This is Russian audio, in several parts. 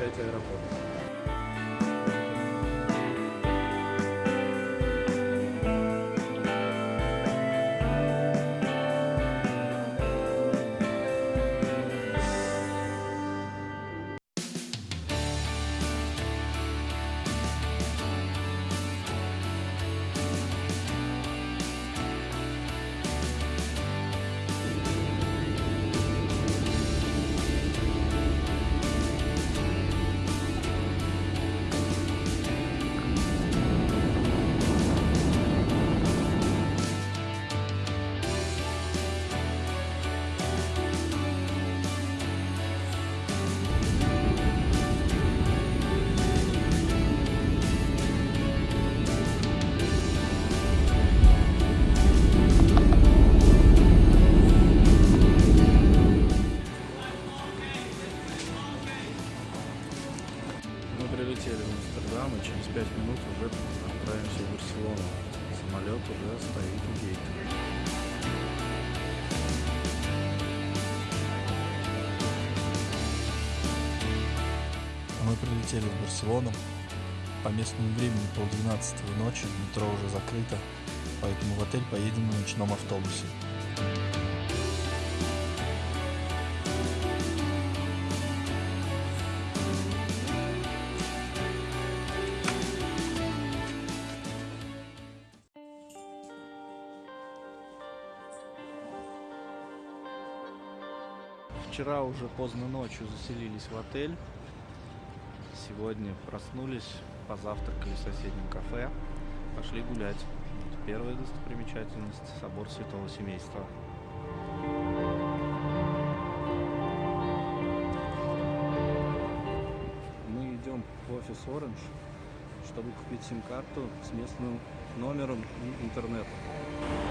посещайте аэропорт. Прилетели в Барселону. По местному времени полдвенадцатого ночи, метро уже закрыто, поэтому в отель поедем на ночном автобусе. Вчера уже поздно ночью заселились в отель. Сегодня проснулись, позавтракали в соседнем кафе, пошли гулять. Вот первая достопримечательность – собор Святого Семейства. Мы идем в офис Orange, чтобы купить сим-карту с местным номером и интернетом.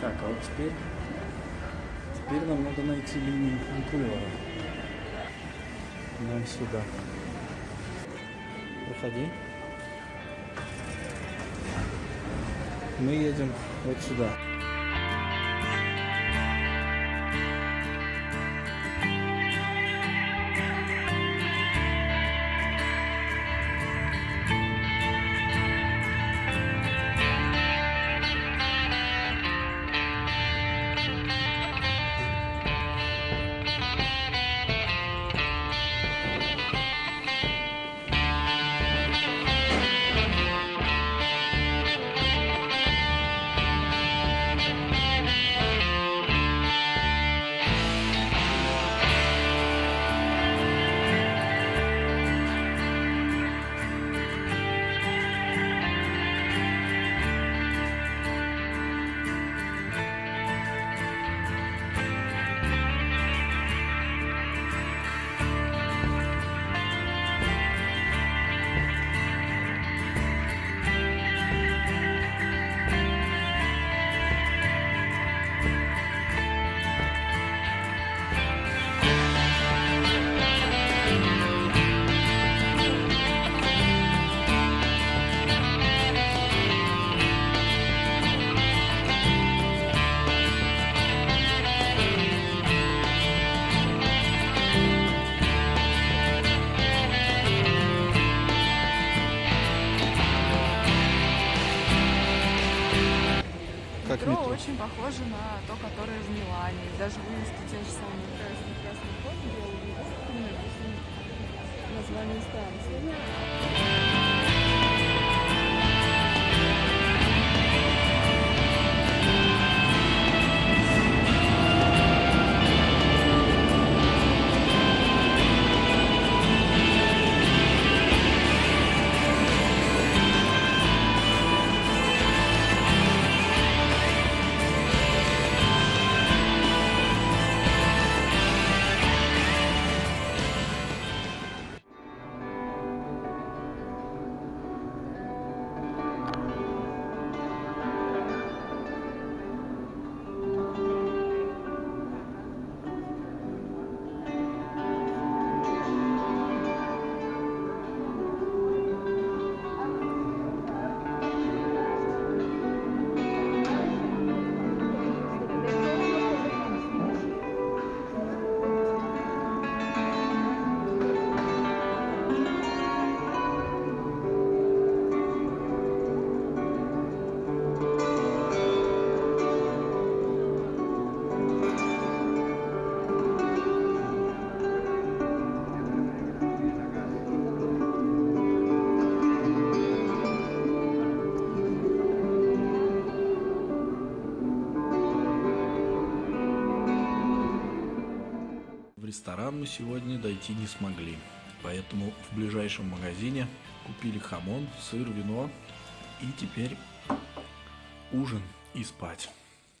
Так, а вот теперь, теперь нам надо найти линию фуникулера. Нам сюда. Проходи. Мы едем вот сюда. Очень похоже на то, которое в Милане. Даже вывески те же самые красный красный код белый название станции. Ресторан мы сегодня дойти не смогли, поэтому в ближайшем магазине купили хамон, сыр, вино и теперь ужин и спать.